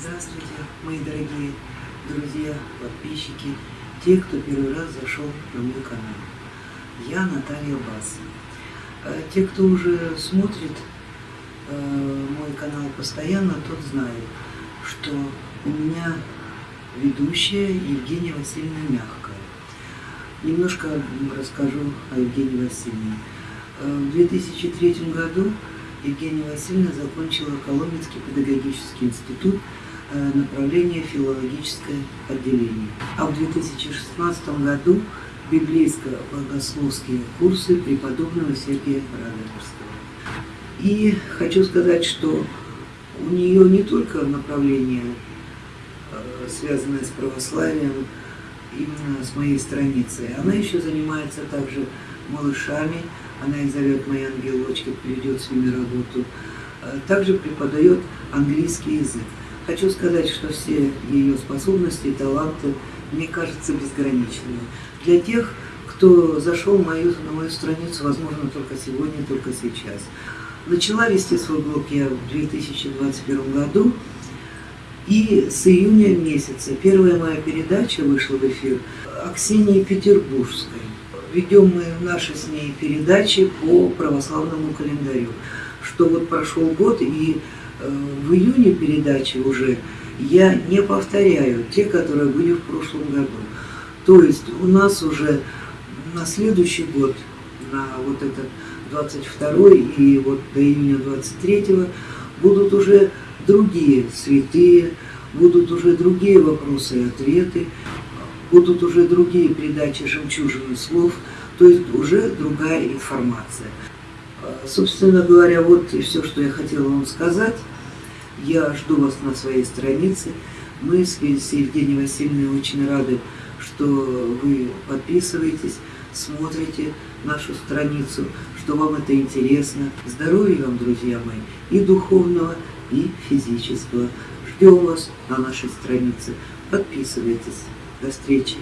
Здравствуйте, мои дорогие друзья, подписчики, те, кто первый раз зашел на мой канал. Я Наталья Бас. Э, те, кто уже смотрит э, мой канал постоянно, тот знает, что у меня ведущая Евгения Васильевна Мягкая. Немножко расскажу о Евгении Васильевне. Э, в 2003 году Евгения Васильевна закончила Коломенский педагогический институт направление филологическое отделение. А в 2016 году библейско-богословские курсы преподобного Сергия Радоверского. И хочу сказать, что у нее не только направление, э, связанное с православием, именно с моей страницей, она еще занимается также малышами, она их зовет «Мои ангелочки», приведет с ними работу. Э, также преподает английский язык. Хочу сказать, что все ее способности и таланты, мне кажется, безграничными. Для тех, кто зашел мою, на мою страницу, возможно, только сегодня, только сейчас. Начала вести свой блог я в 2021 году, и с июня месяца первая моя передача вышла в эфир Аксении Петербургской ведем мы наши с ней передачи по православному календарю. Что вот прошел год, и в июне передачи уже я не повторяю те, которые были в прошлом году. То есть у нас уже на следующий год, на вот этот 22 и вот до июня 23 будут уже другие святые, будут уже другие вопросы и ответы будут уже другие передачи «Жемчужины слов», то есть уже другая информация. Собственно говоря, вот и все, что я хотела вам сказать. Я жду вас на своей странице. Мы с Евгенией Васильевной очень рады, что вы подписываетесь, смотрите нашу страницу, что вам это интересно. Здоровья вам, друзья мои, и духовного, и физического. Ждем вас на нашей странице. Подписывайтесь. До встречи.